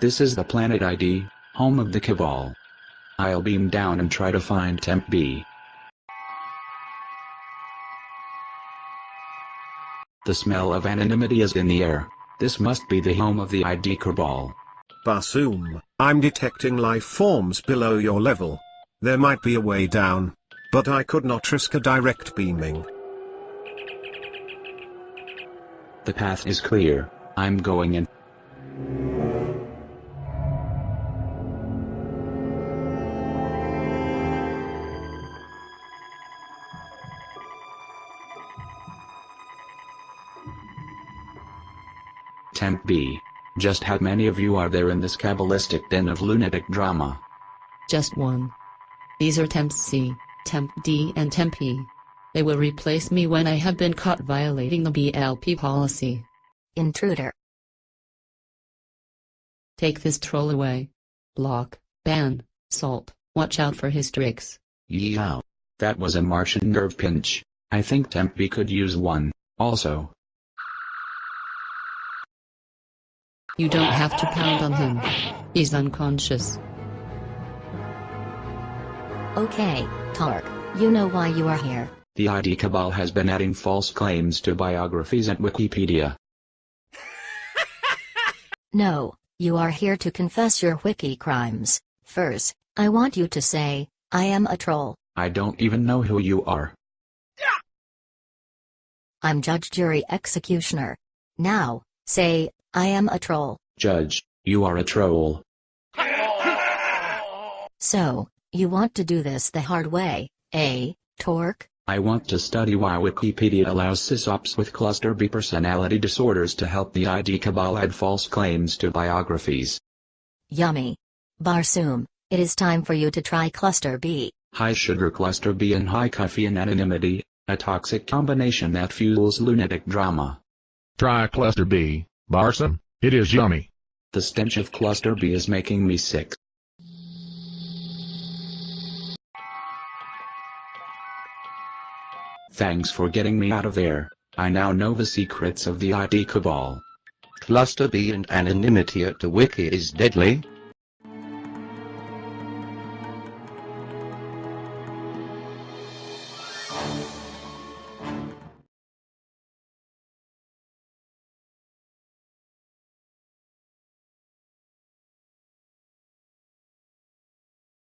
This is the planet ID, home of the Cabal. I'll beam down and try to find Temp B. The smell of anonymity is in the air. This must be the home of the ID Cabal. Barsoom, I'm detecting life forms below your level. There might be a way down. But I could not risk a direct beaming. The path is clear. I'm going in. Temp B. Just how many of you are there in this cabalistic den of lunatic drama? Just one. These are Temp C, Temp D and Temp E. They will replace me when I have been caught violating the BLP policy. Intruder. Take this troll away. Block, ban, salt, watch out for his tricks. Yeow. That was a Martian nerve pinch. I think Temp B could use one, also. You don't have to pound on him. He's unconscious. Okay, Tark, you know why you are here. The ID Cabal has been adding false claims to biographies at Wikipedia. No, you are here to confess your wiki crimes. First, I want you to say, I am a troll. I don't even know who you are. I'm judge, jury, executioner. Now, say, I am a troll. Judge, you are a troll. So, you want to do this the hard way, eh, Torque? I want to study why Wikipedia allows sysops with cluster B personality disorders to help the ID Cabal add false claims to biographies. Yummy. Barsoom, it is time for you to try Cluster B. High sugar cluster B and high caffeine anonymity, a toxic combination that fuels lunatic drama. Try cluster B, Barsoom. It is yummy. The stench of cluster B is making me sick. Thanks for getting me out of there. I now know the secrets of the ID Cabal. Cluster B and anonymity at the wiki is deadly.